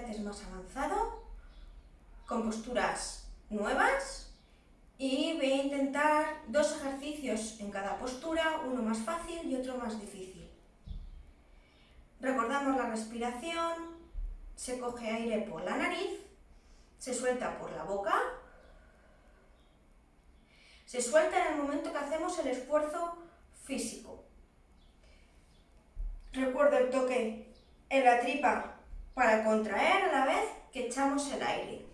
más avanzado, con posturas nuevas y voy a intentar dos ejercicios en cada postura, uno más fácil y otro más difícil. Recordamos la respiración, se coge aire por la nariz, se suelta por la boca, se suelta en el momento que hacemos el esfuerzo físico. Recuerdo el toque en la tripa para contraer a la vez que echamos el aire.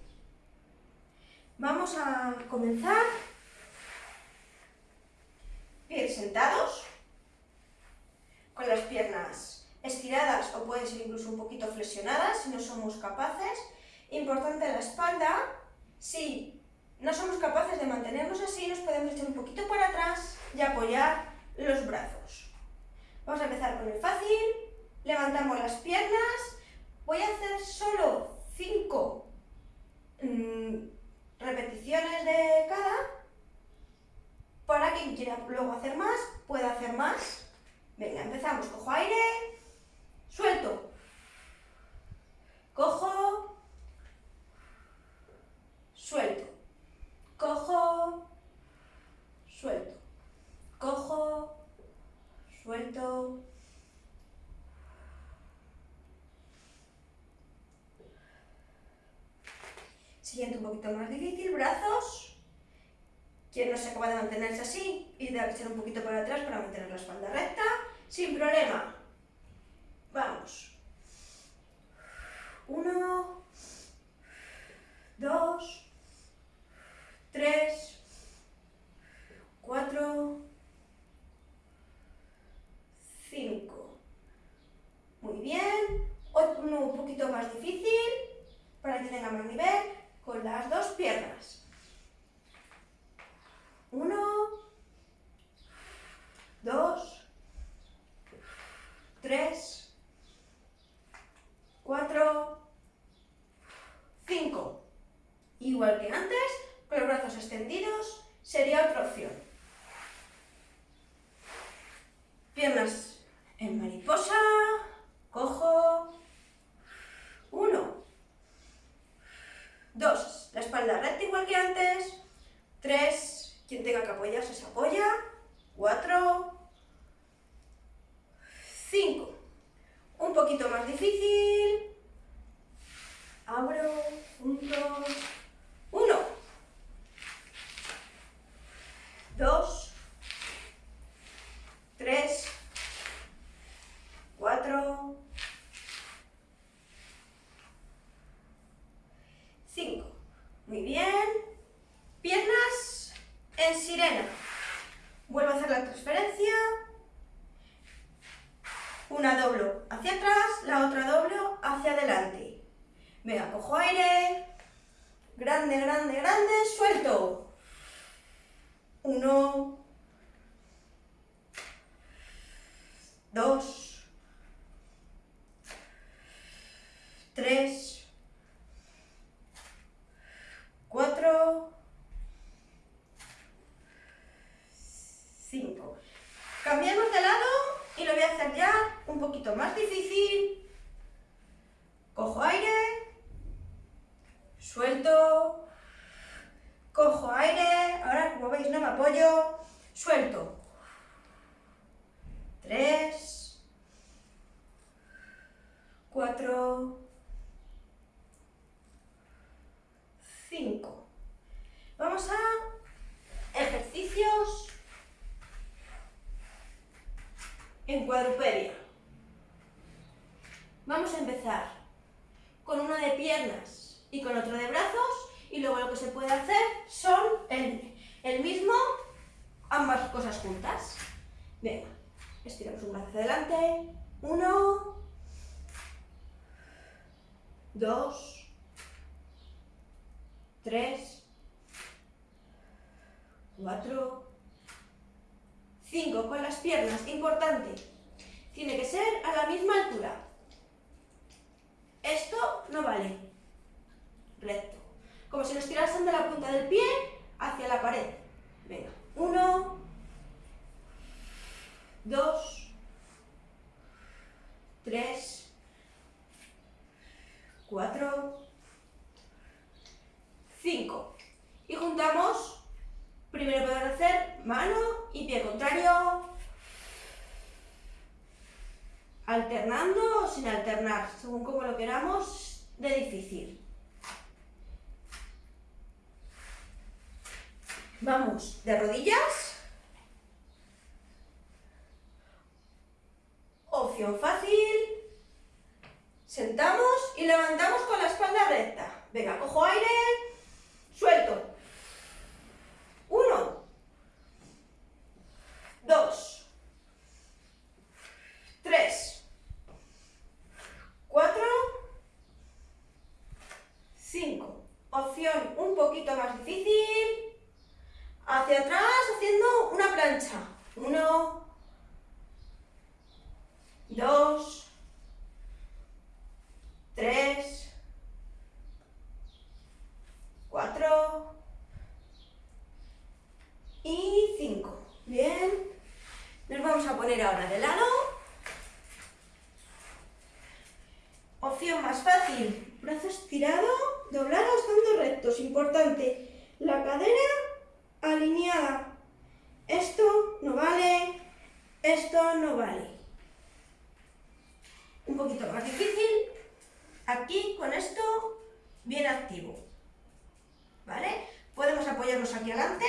Vamos a comenzar. Pies sentados, con las piernas estiradas o pueden ser incluso un poquito flexionadas si no somos capaces. Importante la espalda, si no somos capaces de mantenernos así, nos podemos echar un poquito para atrás y apoyar los brazos. Vamos a empezar con el fácil, levantamos las piernas, voy a hacer solo 5 mm, repeticiones de cada, para quien quiera luego hacer más, pueda hacer más. Venga, empezamos, cojo aire, suelto, cojo, suelto, cojo, suelto, cojo, suelto, Siguiente un poquito más difícil, brazos. Quien no se acaba de mantenerse así y de echar un poquito para atrás para mantener la espalda recta, sin problema. Vamos. Uno, dos, tres, cuatro, cinco. Muy bien. Uno un poquito más difícil para que tenga más nivel con las dos piernas. Uno, dos, tres, cuatro, cinco. Igual que antes, con los brazos extendidos, opción. Piernas en mariposa, cojo, uno, Dos, la espalda recta igual que antes. Tres, quien tenga que apoyarse se apoya. Cuatro. Cinco. Un poquito más difícil. Abro, junto. 2, 3, 4, 5. Muy bien. Piernas en sirena. Vuelvo a hacer la transferencia. Una doblo hacia atrás, la otra doblo hacia adelante. Venga, cojo aire. Grande, grande, grande. Suelto. Uno. Dos. Tres. 4, 5. Cambiamos de lado y lo voy a hacer ya un poquito más difícil. Cojo aire, suelto, cojo aire, veis no me apoyo, suelto. 3, 4, 5. Vamos a ejercicios en cuadrupedia. Vamos a empezar con uno de piernas y con otro de brazos y luego lo que se puede hacer son el, el mismo, ambas cosas juntas. Venga, estiramos un brazo hacia adelante. Uno, dos, 3, 4, 5. Con las piernas, importante, tiene que ser a la misma altura. Esto no vale. Recto. Como si nos tirasen de la punta del pie hacia la pared. Venga, 1, 2, 3, 4, 5. Y juntamos, primero podemos hacer mano y pie contrario, alternando o sin alternar, según como lo queramos de difícil. Vamos de rodillas. Opción fácil. Sentamos y levantamos con la espalda recta. Venga, cojo aire, suelto. Uno. Dos. Tres. Cuatro. Cinco. Opción un poquito más difícil. Hacia atrás haciendo una plancha. Uno. 3, 4 y 5. Bien. Nos vamos a poner ahora de lado. Opción más fácil. Brazo estirado, doblado estando rectos. Importante. La cadera alineada. Esto no vale. Esto no vale. Un poquito más difícil aquí con esto bien activo. ¿Vale? Podemos apoyarnos aquí adelante,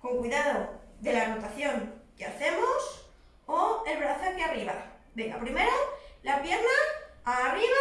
con cuidado de la rotación que hacemos, o el brazo aquí arriba. Venga, primero la pierna arriba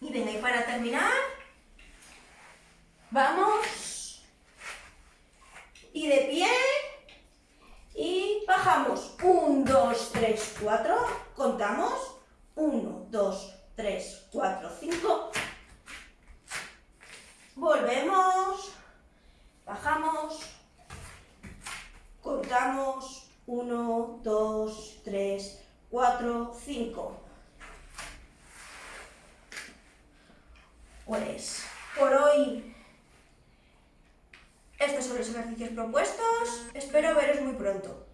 Y venga, y para terminar, vamos, y de pie, y bajamos, 1, 2, 3, 4, contamos, 1, 2, 3, 4, 5, Por hoy estos son los ejercicios propuestos. Espero veros muy pronto.